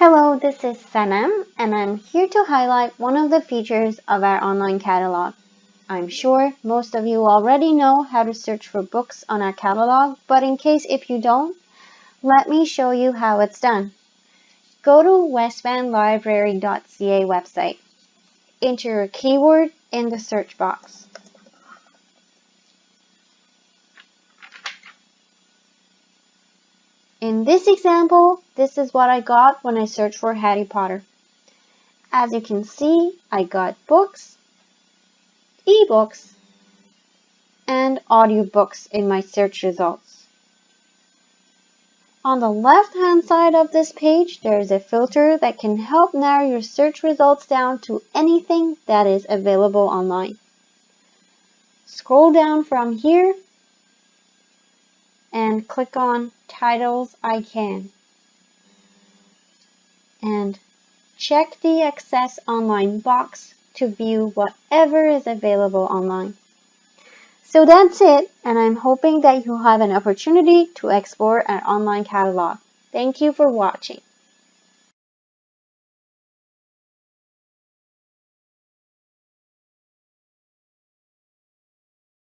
Hello, this is Sanam and I'm here to highlight one of the features of our online catalog. I'm sure most of you already know how to search for books on our catalog, but in case if you don't, let me show you how it's done. Go to westvanlibrary.ca website. Enter a keyword in the search box. In this example, this is what I got when I searched for Harry Potter. As you can see, I got books, ebooks, and audiobooks in my search results. On the left hand side of this page, there is a filter that can help narrow your search results down to anything that is available online. Scroll down from here and click on titles I can. And check the Access Online box to view whatever is available online. So that's it, and I'm hoping that you have an opportunity to explore an online catalog. Thank you for watching.